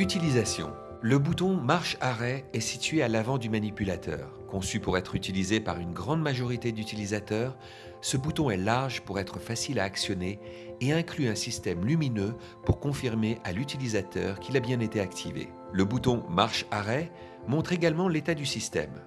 Utilisation. Le bouton marche-arrêt est situé à l'avant du manipulateur. Conçu pour être utilisé par une grande majorité d'utilisateurs, ce bouton est large pour être facile à actionner et inclut un système lumineux pour confirmer à l'utilisateur qu'il a bien été activé. Le bouton marche-arrêt montre également l'état du système.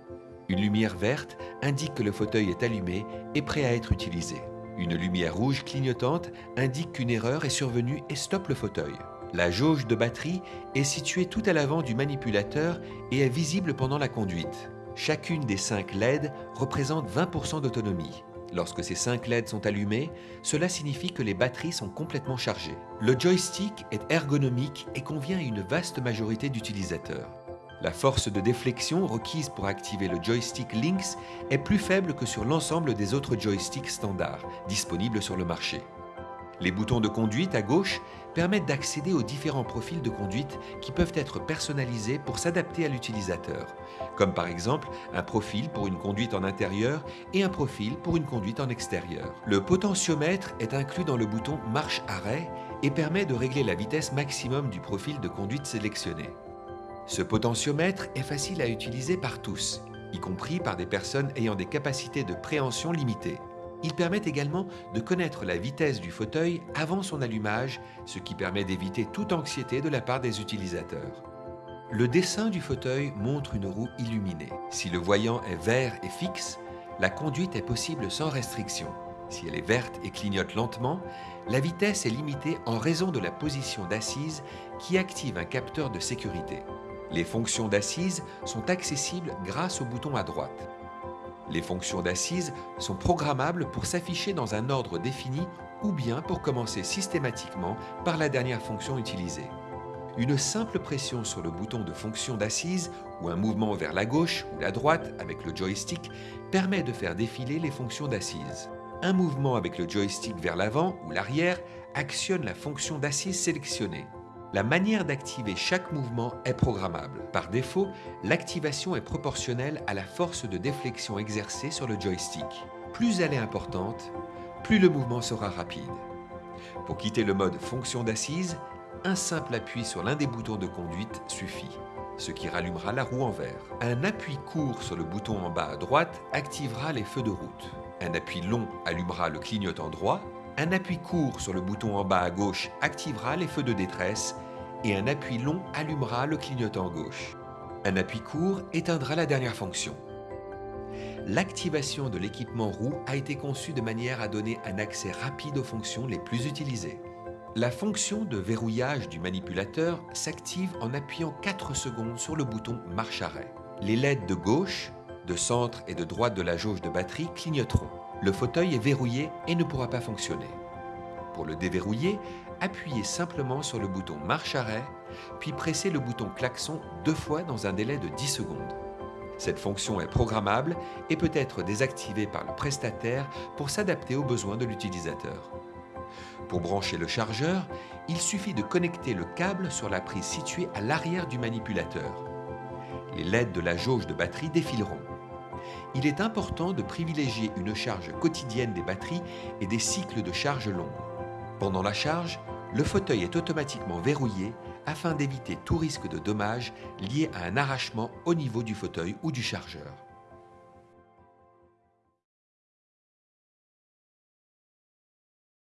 Une lumière verte indique que le fauteuil est allumé et prêt à être utilisé. Une lumière rouge clignotante indique qu'une erreur est survenue et stoppe le fauteuil. La jauge de batterie est située tout à l'avant du manipulateur et est visible pendant la conduite. Chacune des 5 LED représente 20% d'autonomie. Lorsque ces 5 LED sont allumées, cela signifie que les batteries sont complètement chargées. Le joystick est ergonomique et convient à une vaste majorité d'utilisateurs. La force de déflexion requise pour activer le joystick Lynx est plus faible que sur l'ensemble des autres joysticks standards disponibles sur le marché. Les boutons de conduite à gauche permettent d'accéder aux différents profils de conduite qui peuvent être personnalisés pour s'adapter à l'utilisateur, comme par exemple un profil pour une conduite en intérieur et un profil pour une conduite en extérieur. Le potentiomètre est inclus dans le bouton marche-arrêt et permet de régler la vitesse maximum du profil de conduite sélectionné. Ce potentiomètre est facile à utiliser par tous, y compris par des personnes ayant des capacités de préhension limitées. Il permet également de connaître la vitesse du fauteuil avant son allumage, ce qui permet d'éviter toute anxiété de la part des utilisateurs. Le dessin du fauteuil montre une roue illuminée. Si le voyant est vert et fixe, la conduite est possible sans restriction. Si elle est verte et clignote lentement, la vitesse est limitée en raison de la position d'assise qui active un capteur de sécurité. Les fonctions d'assise sont accessibles grâce au bouton à droite. Les fonctions d'assise sont programmables pour s'afficher dans un ordre défini ou bien pour commencer systématiquement par la dernière fonction utilisée. Une simple pression sur le bouton de fonction d'assise ou un mouvement vers la gauche ou la droite avec le joystick permet de faire défiler les fonctions d'assise. Un mouvement avec le joystick vers l'avant ou l'arrière actionne la fonction d'assise sélectionnée. La manière d'activer chaque mouvement est programmable. Par défaut, l'activation est proportionnelle à la force de déflexion exercée sur le joystick. Plus elle est importante, plus le mouvement sera rapide. Pour quitter le mode fonction d'assise, un simple appui sur l'un des boutons de conduite suffit, ce qui rallumera la roue en vert. Un appui court sur le bouton en bas à droite activera les feux de route. Un appui long allumera le clignotant droit un appui court sur le bouton en bas à gauche activera les feux de détresse et un appui long allumera le clignotant gauche. Un appui court éteindra la dernière fonction. L'activation de l'équipement roue a été conçue de manière à donner un accès rapide aux fonctions les plus utilisées. La fonction de verrouillage du manipulateur s'active en appuyant 4 secondes sur le bouton marche-arrêt. Les LED de gauche, de centre et de droite de la jauge de batterie clignoteront le fauteuil est verrouillé et ne pourra pas fonctionner. Pour le déverrouiller, appuyez simplement sur le bouton marche-arrêt, puis pressez le bouton klaxon deux fois dans un délai de 10 secondes. Cette fonction est programmable et peut être désactivée par le prestataire pour s'adapter aux besoins de l'utilisateur. Pour brancher le chargeur, il suffit de connecter le câble sur la prise située à l'arrière du manipulateur. Les LED de la jauge de batterie défileront il est important de privilégier une charge quotidienne des batteries et des cycles de charge longs. Pendant la charge, le fauteuil est automatiquement verrouillé afin d'éviter tout risque de dommage lié à un arrachement au niveau du fauteuil ou du chargeur.